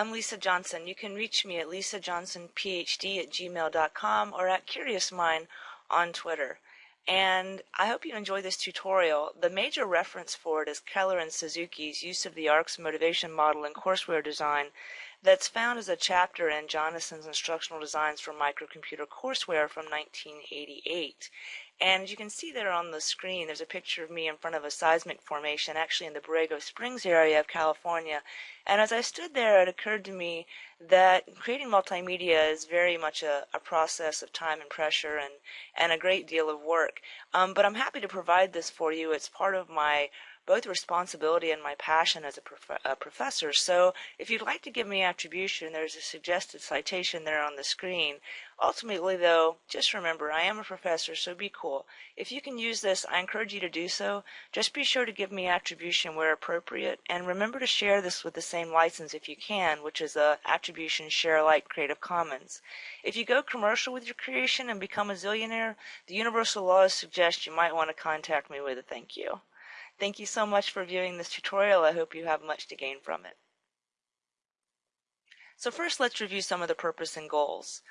I'm Lisa Johnson. You can reach me at lisajohnsonphd at gmail.com or at curiousmind on Twitter. And I hope you enjoy this tutorial. The major reference for it is Keller and Suzuki's use of the ARCS motivation model in courseware design that's found as a chapter in Jonassen's Instructional Designs for Microcomputer Courseware from 1988. And you can see there on the screen, there's a picture of me in front of a seismic formation, actually in the Borrego Springs area of California. And as I stood there, it occurred to me that creating multimedia is very much a, a process of time and pressure and, and a great deal of work. Um, but I'm happy to provide this for you. It's part of my both responsibility and my passion as a, prof- a, professor. So if you'd like to give me attribution, there's a suggested citation there on the screen. Ultimately, though, just remember I am a professor, so be cool. If you can use this, I encourage you to do so. Just be sure to give me attribution where appropriate, and remember to share this with the same license if you can, which is a Attribution Share Alike Creative Commons. If you go commercial with your creation and become a zillionaire, the universal laws suggest you might want to contact me with a thank you. Thank you so much for viewing this tutorial. I hope you have much to gain from it. So first let's review some of the purpose and goals.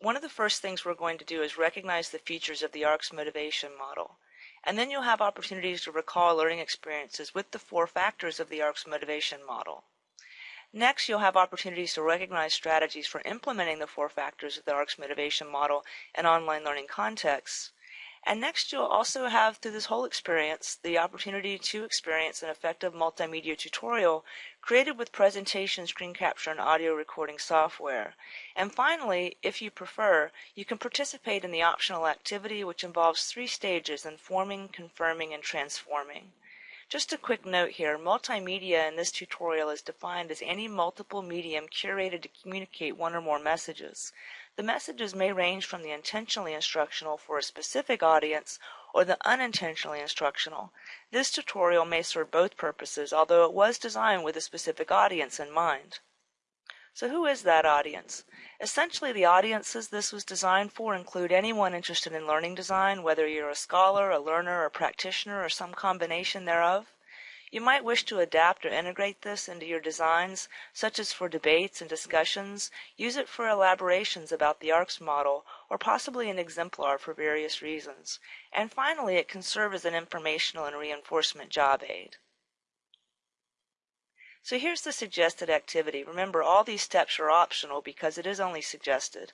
One of the first things we're going to do is recognize the features of the ARCS motivation model. And then you'll have opportunities to recall learning experiences with the four factors of the ARCS motivation model. Next, you'll have opportunities to recognize strategies for implementing the four factors of the ARCS motivation model in online learning contexts. And next, you'll also have, through this whole experience, the opportunity to experience an effective multimedia tutorial created with presentation, screen capture, and audio recording software. And finally, if you prefer, you can participate in the optional activity, which involves three stages informing, confirming, and transforming. Just a quick note here, multimedia in this tutorial is defined as any multiple medium curated to communicate one or more messages. The messages may range from the intentionally instructional for a specific audience or the unintentionally instructional. This tutorial may serve both purposes, although it was designed with a specific audience in mind. So who is that audience? Essentially, the audiences this was designed for include anyone interested in learning design, whether you're a scholar, a learner, a practitioner, or some combination thereof. You might wish to adapt or integrate this into your designs, such as for debates and discussions, use it for elaborations about the ARCS model, or possibly an exemplar for various reasons. And finally, it can serve as an informational and reinforcement job aid. So here's the suggested activity. Remember, all these steps are optional because it is only suggested.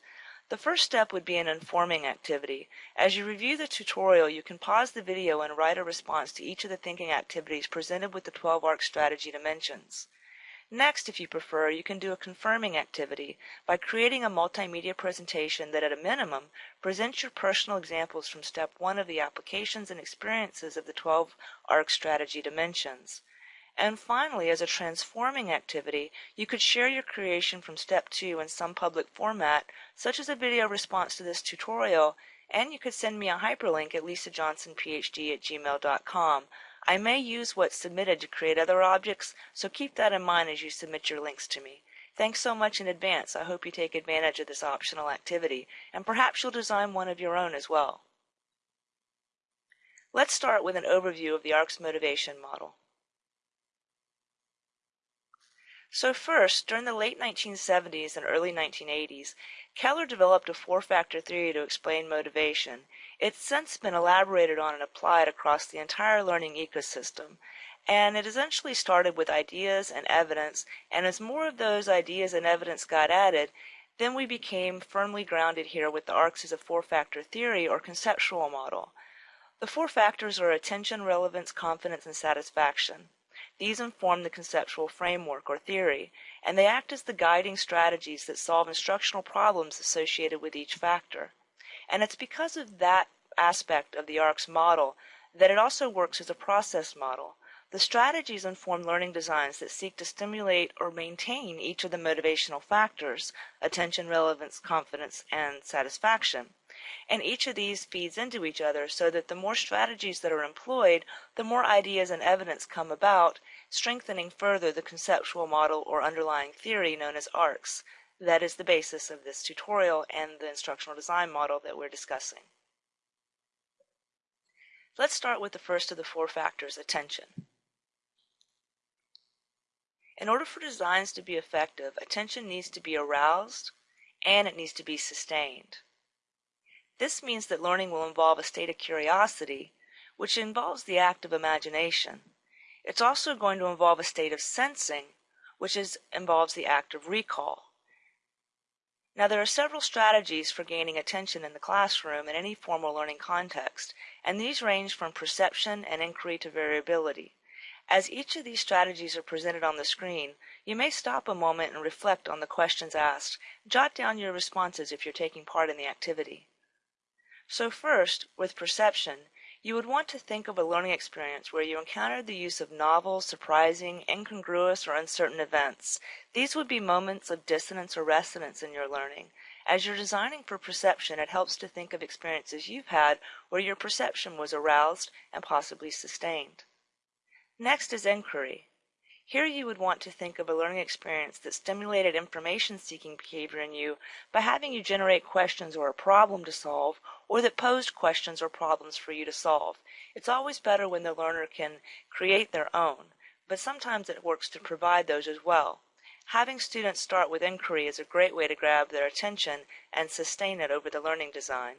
The first step would be an informing activity. As you review the tutorial, you can pause the video and write a response to each of the thinking activities presented with the 12 ARC strategy dimensions. Next, if you prefer, you can do a confirming activity by creating a multimedia presentation that at a minimum presents your personal examples from step one of the applications and experiences of the 12 ARC strategy dimensions. And finally, as a transforming activity, you could share your creation from step two in some public format, such as a video response to this tutorial, and you could send me a hyperlink at lisajohnsonphd at gmail.com. I may use what's submitted to create other objects, so keep that in mind as you submit your links to me. Thanks so much in advance. I hope you take advantage of this optional activity, and perhaps you'll design one of your own as well. Let's start with an overview of the ARCS motivation model. So first, during the late 1970s and early 1980s, Keller developed a four-factor theory to explain motivation. It's since been elaborated on and applied across the entire learning ecosystem. And it essentially started with ideas and evidence, and as more of those ideas and evidence got added, then we became firmly grounded here with the ARCS as a four-factor theory or conceptual model. The four factors are attention, relevance, confidence, and satisfaction. These inform the conceptual framework or theory, and they act as the guiding strategies that solve instructional problems associated with each factor. And it's because of that aspect of the ARCS model that it also works as a process model. The strategies inform learning designs that seek to stimulate or maintain each of the motivational factors attention, relevance, confidence, and satisfaction. And each of these feeds into each other so that the more strategies that are employed, the more ideas and evidence come about, strengthening further the conceptual model or underlying theory known as ARCS. That is the basis of this tutorial and the instructional design model that we're discussing. Let's start with the first of the four factors, attention. In order for designs to be effective, attention needs to be aroused and it needs to be sustained. This means that learning will involve a state of curiosity, which involves the act of imagination. It's also going to involve a state of sensing, which is, involves the act of recall. Now, there are several strategies for gaining attention in the classroom in any formal learning context, and these range from perception and inquiry to variability. As each of these strategies are presented on the screen, you may stop a moment and reflect on the questions asked. Jot down your responses if you're taking part in the activity. So first, with perception, you would want to think of a learning experience where you encountered the use of novel, surprising, incongruous, or uncertain events. These would be moments of dissonance or resonance in your learning. As you're designing for perception, it helps to think of experiences you've had where your perception was aroused and possibly sustained. Next is inquiry. Here you would want to think of a learning experience that stimulated information-seeking behavior in you by having you generate questions or a problem to solve, or that posed questions or problems for you to solve. It's always better when the learner can create their own, but sometimes it works to provide those as well. Having students start with inquiry is a great way to grab their attention and sustain it over the learning design.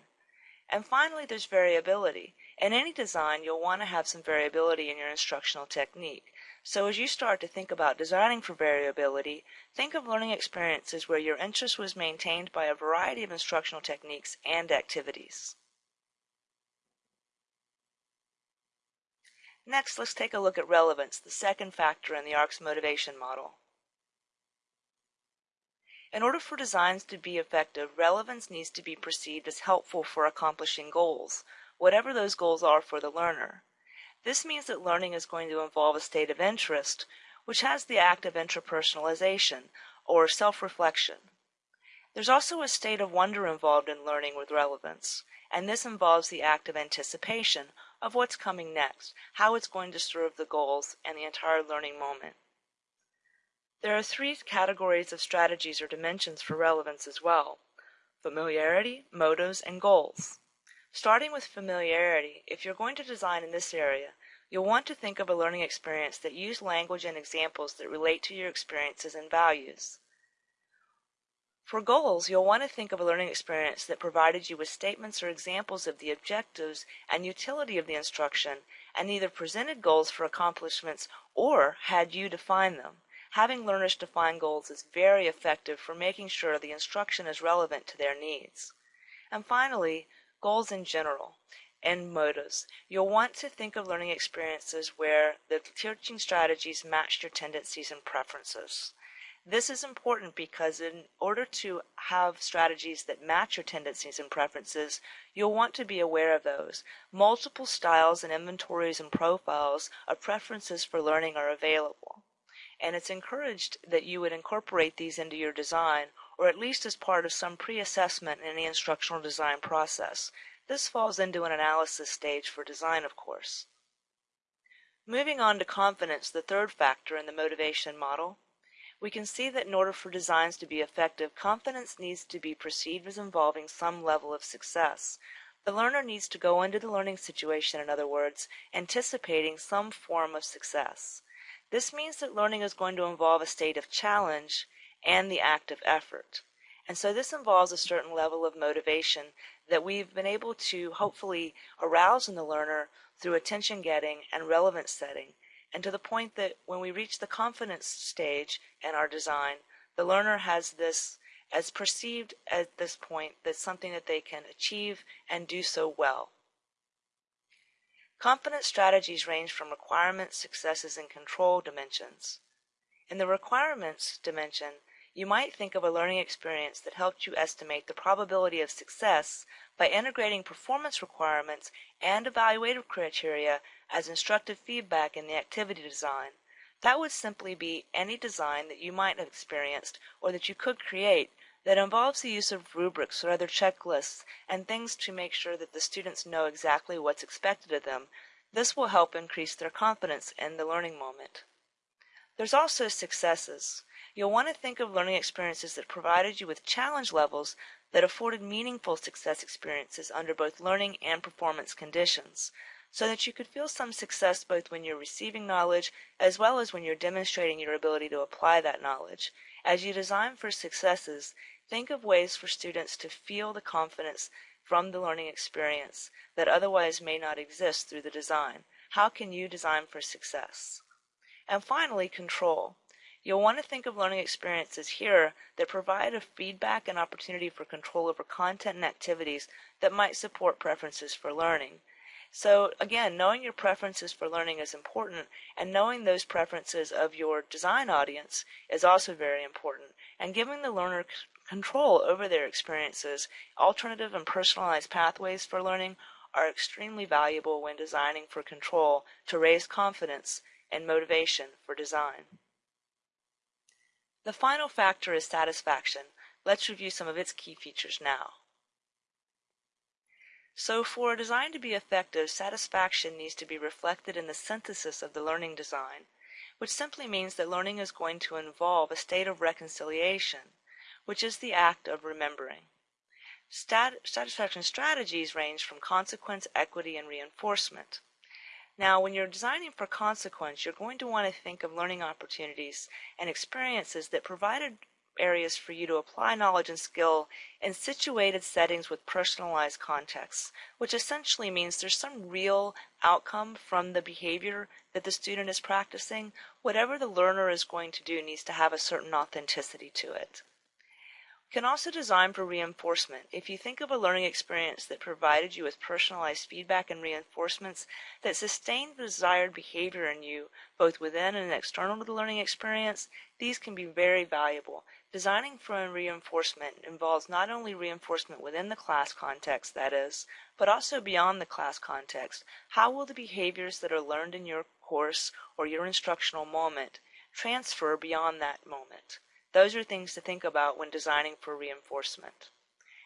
And finally, there's variability. In any design, you'll want to have some variability in your instructional technique. So as you start to think about designing for variability, think of learning experiences where your interest was maintained by a variety of instructional techniques and activities. Next, let's take a look at relevance, the second factor in the ARCS motivation model. In order for designs to be effective, relevance needs to be perceived as helpful for accomplishing goals, whatever those goals are for the learner. This means that learning is going to involve a state of interest, which has the act of interpersonalization, or self-reflection. There's also a state of wonder involved in learning with relevance, and this involves the act of anticipation of what's coming next, how it's going to serve the goals, and the entire learning moment. There are three categories of strategies or dimensions for relevance as well familiarity, motives, and goals. Starting with familiarity, if you're going to design in this area, you'll want to think of a learning experience that use language and examples that relate to your experiences and values. For goals, you'll want to think of a learning experience that provided you with statements or examples of the objectives and utility of the instruction and either presented goals for accomplishments or had you define them. Having learners define goals is very effective for making sure the instruction is relevant to their needs. And finally, goals in general, and motives. You'll want to think of learning experiences where the teaching strategies match your tendencies and preferences. This is important because in order to have strategies that match your tendencies and preferences, you'll want to be aware of those. Multiple styles and inventories and profiles of preferences for learning are available. And it's encouraged that you would incorporate these into your design or at least as part of some pre-assessment in the instructional design process. This falls into an analysis stage for design, of course. Moving on to confidence, the third factor in the motivation model, we can see that in order for designs to be effective, confidence needs to be perceived as involving some level of success. The learner needs to go into the learning situation, in other words, anticipating some form of success. This means that learning is going to involve a state of challenge and the active effort. And so this involves a certain level of motivation that we've been able to hopefully arouse in the learner through attention getting and relevance setting, and to the point that when we reach the confidence stage in our design, the learner has this as perceived at this point that's something that they can achieve and do so well. Confidence strategies range from requirements, successes, and control dimensions. In the requirements dimension, you might think of a learning experience that helped you estimate the probability of success by integrating performance requirements and evaluative criteria as instructive feedback in the activity design. That would simply be any design that you might have experienced or that you could create that involves the use of rubrics or other checklists and things to make sure that the students know exactly what's expected of them. This will help increase their confidence in the learning moment. There's also successes. You'll want to think of learning experiences that provided you with challenge levels that afforded meaningful success experiences under both learning and performance conditions. so that you could feel some success both when you're receiving knowledge as well as when you're demonstrating your ability to apply that knowledge. As you design for successes, think of ways for students to feel the confidence from the learning experience that otherwise may not exist through the design. How can you design for success? And finally, control. You'll want to think of learning experiences here that provide a feedback and opportunity for control over content and activities that might support preferences for learning. So again, knowing your preferences for learning is important, and knowing those preferences of your design audience is also very important. And giving the learner control over their experiences, alternative and personalized pathways for learning are extremely valuable when designing for control to raise confidence and motivation for design. The final factor is satisfaction. Let's review some of its key features now. So for a design to be effective, satisfaction needs to be reflected in the synthesis of the learning design, which simply means that learning is going to involve a state of reconciliation, which is the act of remembering. Stat satisfaction strategies range from consequence, equity, and reinforcement. Now, when you're designing for consequence, you're going to want to think of learning opportunities and experiences that provided areas for you to apply knowledge and skill in situated settings with personalized contexts, which essentially means there's some real outcome from the behavior that the student is practicing. Whatever the learner is going to do needs to have a certain authenticity to it can also design for reinforcement. If you think of a learning experience that provided you with personalized feedback and reinforcements that sustained the desired behavior in you, both within and external to the learning experience, these can be very valuable. Designing for reinforcement involves not only reinforcement within the class context, that is, but also beyond the class context. How will the behaviors that are learned in your course or your instructional moment transfer beyond that moment? Those are things to think about when designing for reinforcement.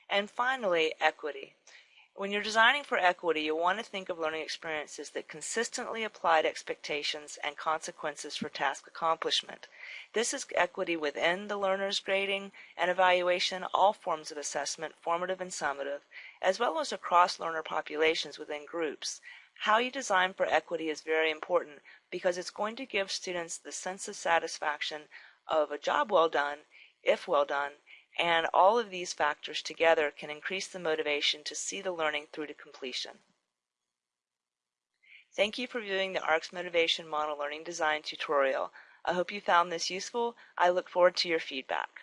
And finally, equity. When you're designing for equity, you'll want to think of learning experiences that consistently applied expectations and consequences for task accomplishment. This is equity within the learner's grading and evaluation, all forms of assessment, formative and summative, as well as across learner populations within groups. How you design for equity is very important because it's going to give students the sense of satisfaction of a job well done, if well done, and all of these factors together can increase the motivation to see the learning through to completion. Thank you for viewing the ARCS Motivation Model Learning Design tutorial. I hope you found this useful. I look forward to your feedback.